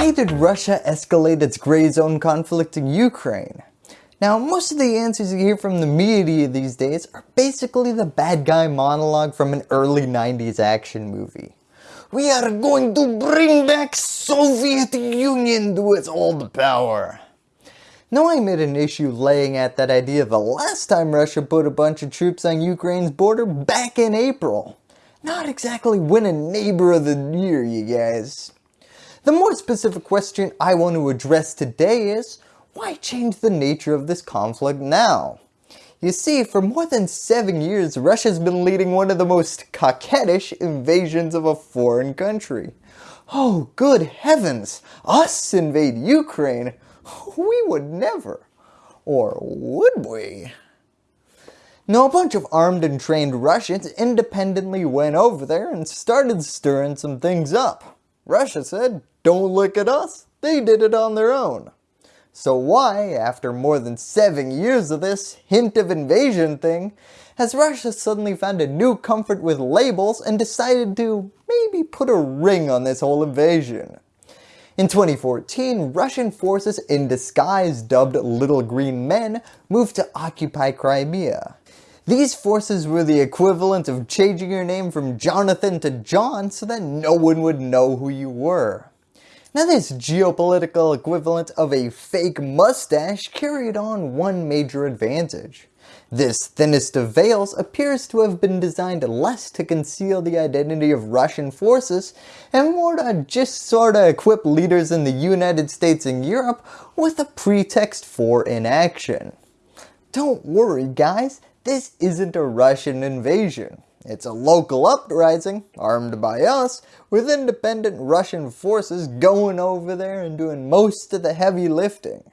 Why did Russia escalate its gray zone conflict in Ukraine? Now most of the answers you hear from the media these days are basically the bad guy monologue from an early 90s action movie. We are going to bring back Soviet Union to its old power. Now I made an issue laying at that idea the last time Russia put a bunch of troops on Ukraine's border back in April. Not exactly win a neighbor of the year you guys. The more specific question I want to address today is, why change the nature of this conflict now? You see, for more than 7 years, Russia's been leading one of the most coquettish invasions of a foreign country. Oh good heavens, us invade Ukraine? We would never. Or would we? Now a bunch of armed and trained Russians independently went over there and started stirring some things up. Russia said, don't look at us, they did it on their own. So why, after more than 7 years of this hint of invasion thing, has Russia suddenly found a new comfort with labels and decided to maybe put a ring on this whole invasion? In 2014, Russian forces in disguise dubbed Little Green Men moved to occupy Crimea. These forces were the equivalent of changing your name from Jonathan to John so that no one would know who you were. Now this geopolitical equivalent of a fake mustache carried on one major advantage. This thinnest of veils appears to have been designed less to conceal the identity of Russian forces and more to just sorta equip leaders in the United States and Europe with a pretext for inaction. Don't worry guys, this isn't a Russian invasion. It's a local uprising, armed by us, with independent Russian forces going over there and doing most of the heavy lifting.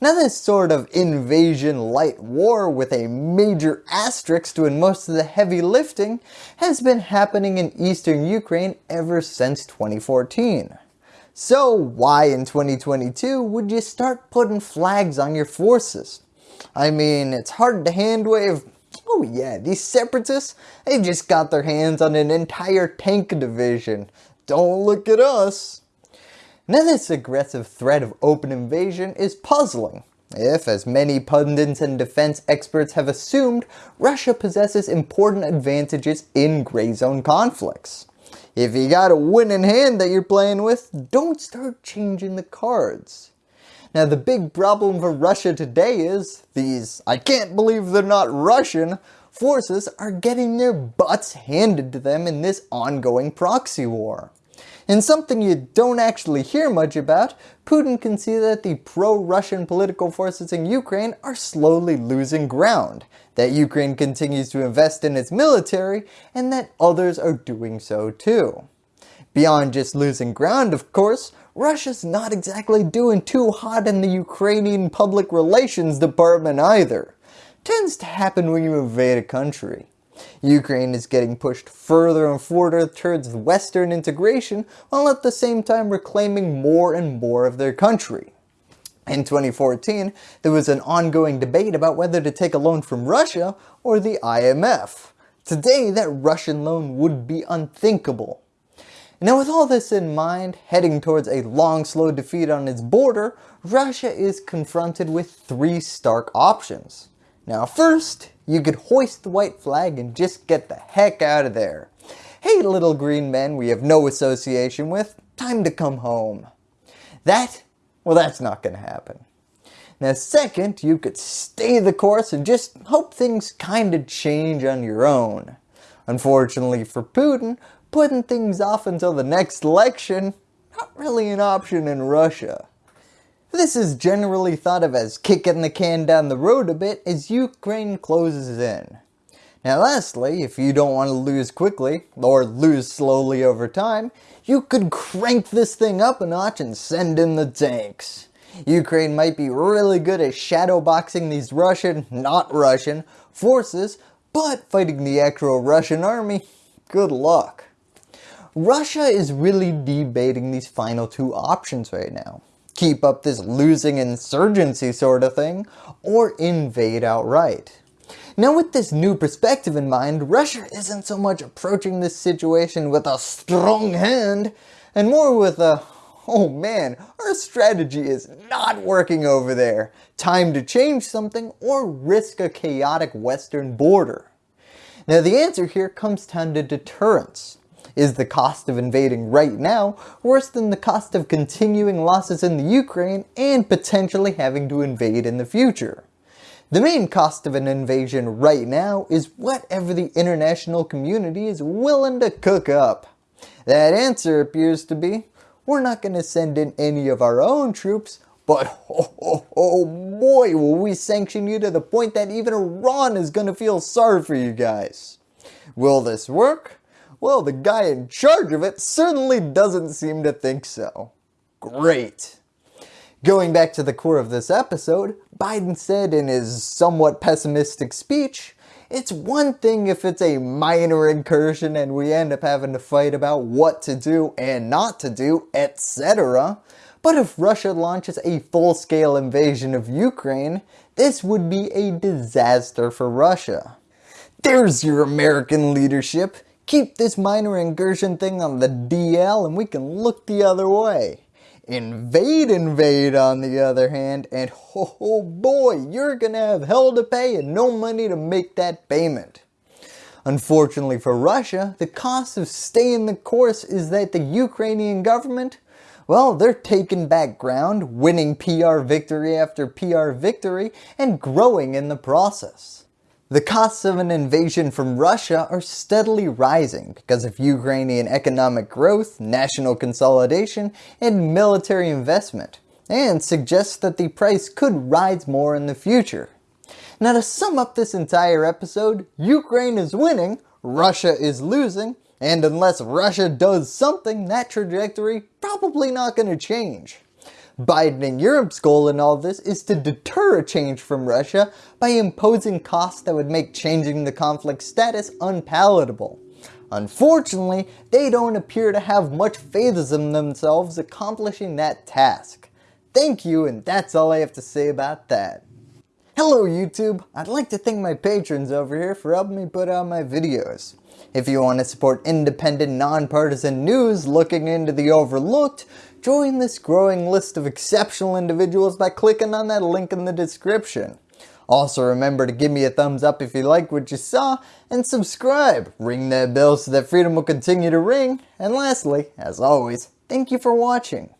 Now this sort of invasion light war with a major asterisk doing most of the heavy lifting has been happening in eastern Ukraine ever since 2014. So why in 2022 would you start putting flags on your forces? I mean, it's hard to handwave Oh yeah, these separatists, they just got their hands on an entire tank division. Don't look at us. Now this aggressive threat of open invasion is puzzling. If, as many pundits and defense experts have assumed, Russia possesses important advantages in gray zone conflicts. If you got a winning hand that you're playing with, don't start changing the cards. Now the big problem for Russia today is these, I can't believe they're not Russian, forces are getting their butts handed to them in this ongoing proxy war. In something you don't actually hear much about, Putin can see that the pro-Russian political forces in Ukraine are slowly losing ground, that Ukraine continues to invest in its military, and that others are doing so too. Beyond just losing ground of course, Russia's not exactly doing too hot in the Ukrainian public relations department either. Tends to happen when you invade a country. Ukraine is getting pushed further and further towards western integration while at the same time reclaiming more and more of their country. In 2014, there was an ongoing debate about whether to take a loan from Russia or the IMF. Today that Russian loan would be unthinkable. Now with all this in mind, heading towards a long slow defeat on its border, Russia is confronted with three stark options. Now first, you could hoist the white flag and just get the heck out of there. Hey little green men we have no association with, time to come home. That, well that's not going to happen. Now second, you could stay the course and just hope things kinda change on your own. Unfortunately for Putin, putting things off until the next election, not really an option in Russia. This is generally thought of as kicking the can down the road a bit as Ukraine closes in. Now lastly, if you don't want to lose quickly, or lose slowly over time, you could crank this thing up a notch and send in the tanks. Ukraine might be really good at shadowboxing these Russian, not Russian, forces, but fighting the actual Russian army, good luck. Russia is really debating these final two options right now. Keep up this losing insurgency sort of thing, or invade outright. Now with this new perspective in mind, Russia isn't so much approaching this situation with a strong hand, and more with a, oh man, our strategy is not working over there. Time to change something or risk a chaotic western border. Now the answer here comes down to deterrence. Is the cost of invading right now worse than the cost of continuing losses in the Ukraine and potentially having to invade in the future? The main cost of an invasion right now is whatever the international community is willing to cook up. That answer appears to be, we're not going to send in any of our own troops, but oh, oh, oh boy will we sanction you to the point that even Iran is going to feel sorry for you guys. Will this work? Well the guy in charge of it certainly doesn't seem to think so. Great. Going back to the core of this episode, Biden said in his somewhat pessimistic speech, it's one thing if it's a minor incursion and we end up having to fight about what to do and not to do, etc. But if Russia launches a full-scale invasion of Ukraine, this would be a disaster for Russia. There's your American leadership. Keep this minor incursion thing on the DL and we can look the other way. Invade Invade on the other hand, and oh boy, you're gonna have hell to pay and no money to make that payment. Unfortunately for Russia, the cost of staying the course is that the Ukrainian government, well, they're taking back ground, winning PR victory after PR victory, and growing in the process. The costs of an invasion from Russia are steadily rising because of Ukrainian economic growth, national consolidation, and military investment, and suggests that the price could rise more in the future. Now to sum up this entire episode, Ukraine is winning, Russia is losing, and unless Russia does something, that trajectory probably not going to change. Biden and Europe's goal in all this is to deter a change from Russia by imposing costs that would make changing the conflict status unpalatable. Unfortunately, they don't appear to have much faith in themselves accomplishing that task. Thank you and that's all I have to say about that. Hello YouTube, I'd like to thank my patrons over here for helping me put out my videos. If you want to support independent, nonpartisan news looking into the overlooked, Join this growing list of exceptional individuals by clicking on that link in the description. Also remember to give me a thumbs up if you like what you saw, and subscribe, ring that bell so that freedom will continue to ring, and lastly, as always, thank you for watching.